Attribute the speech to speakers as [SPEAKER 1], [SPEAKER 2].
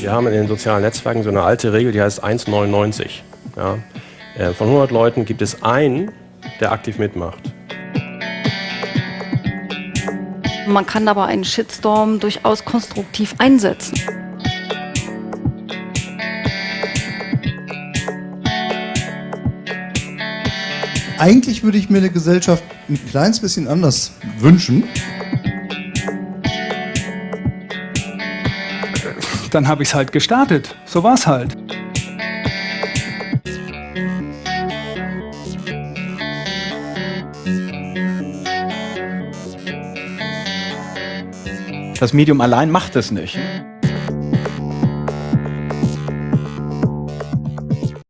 [SPEAKER 1] Wir haben in den sozialen Netzwerken so eine alte Regel, die heißt 1,99. Ja? Äh, von 100 Leuten gibt es einen, der aktiv mitmacht.
[SPEAKER 2] Man kann aber einen Shitstorm durchaus konstruktiv einsetzen.
[SPEAKER 3] Eigentlich würde ich mir eine Gesellschaft ein kleines bisschen anders wünschen.
[SPEAKER 4] Dann habe ich es halt gestartet. So war es halt.
[SPEAKER 5] Das Medium allein macht es nicht.